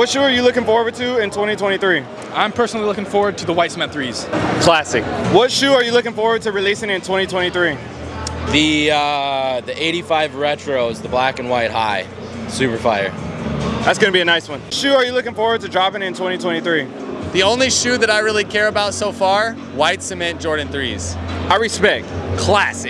What shoe are you looking forward to in 2023? I'm personally looking forward to the White Cement 3s. Classic. What shoe are you looking forward to releasing in 2023? The uh, the 85 retros, the black and white high, super fire. That's gonna be a nice one. Shoe are you looking forward to dropping in 2023? The only shoe that I really care about so far, white cement Jordan 3s. I respect. Classic.